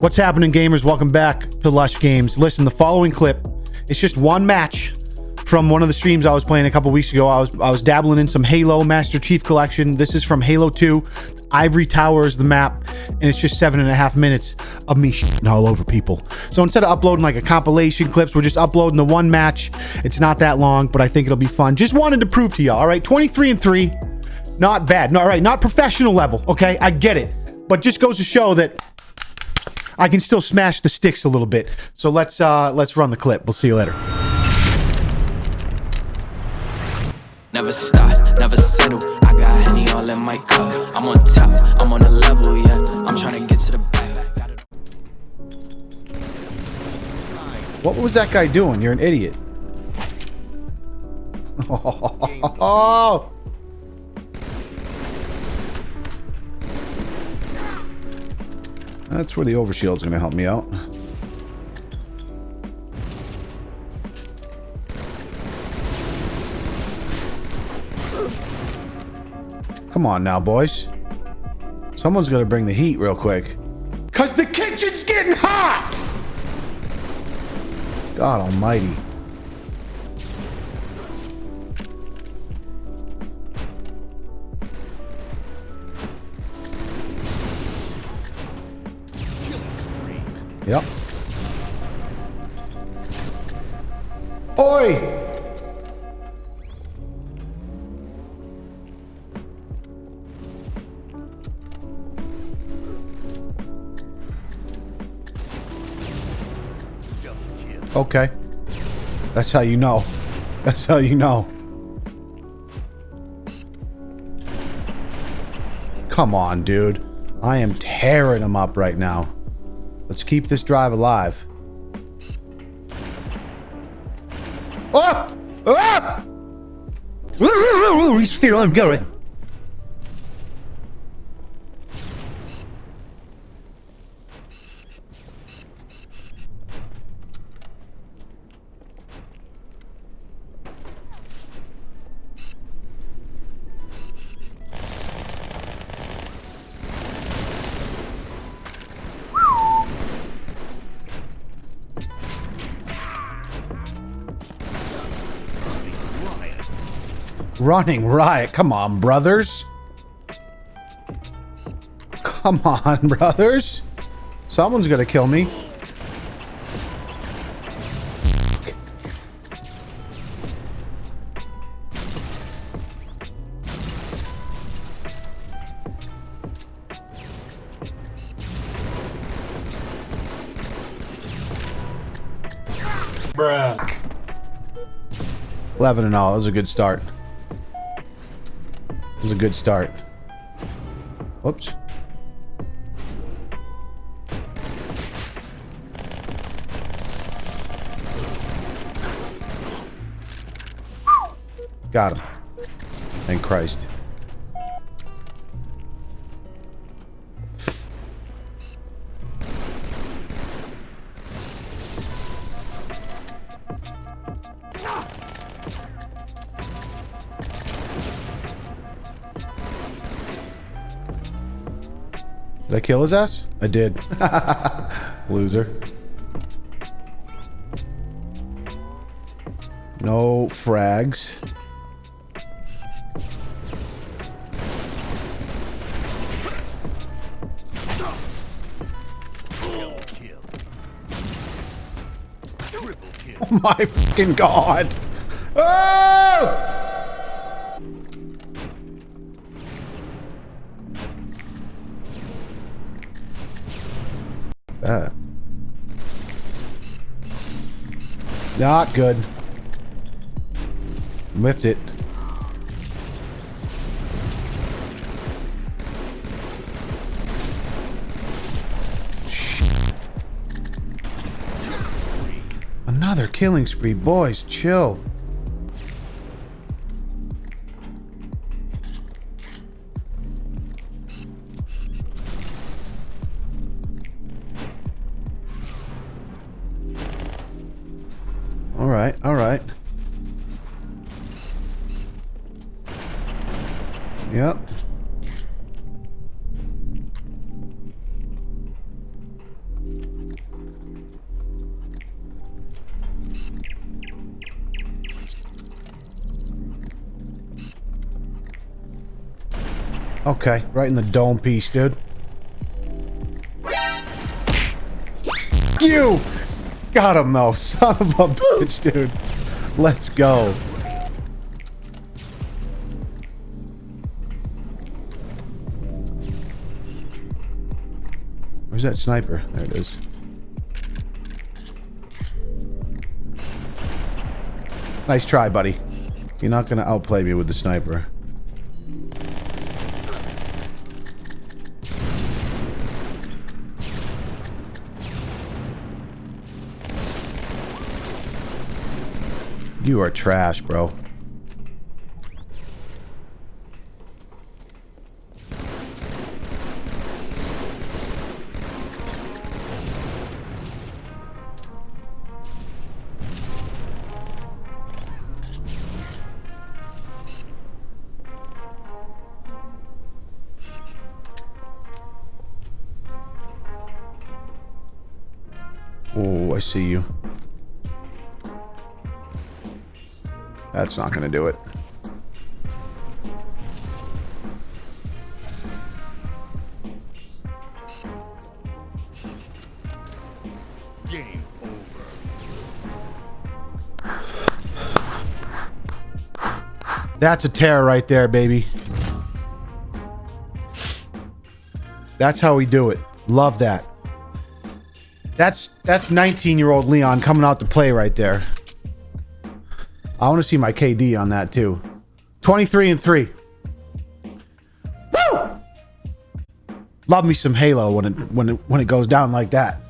What's happening, gamers? Welcome back to Lush Games. Listen, the following clip, it's just one match from one of the streams I was playing a couple weeks ago. I was I was dabbling in some Halo Master Chief Collection. This is from Halo 2. Ivory Tower is the map, and it's just seven and a half minutes of me shitting all over people. So instead of uploading like a compilation clips, we're just uploading the one match. It's not that long, but I think it'll be fun. Just wanted to prove to y'all, all right? 23 and 3, not bad. All right, not professional level, okay? I get it. But just goes to show that I can still smash the sticks a little bit. So let's uh let's run the clip. We'll see you later. Never stop, never settle. I got Henny all in my cup. I'm on top, I'm on a level, yeah. I'm trying to get to the back. What was that guy doing? You're an idiot. Oh. That's where the overshield's going to help me out. Come on now, boys. Someone's going to bring the heat real quick. Because the kitchen's getting hot! God almighty. Yep. Oi! Okay. That's how you know. That's how you know. Come on, dude. I am tearing them up right now. Let's keep this drive alive. Oh! Ah! He's feeling good. Running riot. Come on, brothers. Come on, brothers. Someone's gonna kill me. Bruh. 11 and all. That was a good start. It was a good start. Whoops. Got him. Thank Christ. I kill his ass? I did. Loser. No frags. Oh my fucking god! Oh! That. Not good. Lift it. Shit. Another killing spree. Boys, chill. Alright, alright. Yep. Okay, right in the dome piece, dude. You! Got him, though. Son of a bitch, dude. Let's go. Where's that sniper? There it is. Nice try, buddy. You're not going to outplay me with the sniper. You are trash, bro. Oh, I see you. That's not going to do it. Game over. That's a tear right there, baby. That's how we do it. Love that. That's that's 19-year-old Leon coming out to play right there. I want to see my KD on that too. 23 and 3. Woo! Love me some Halo when it when it when it goes down like that.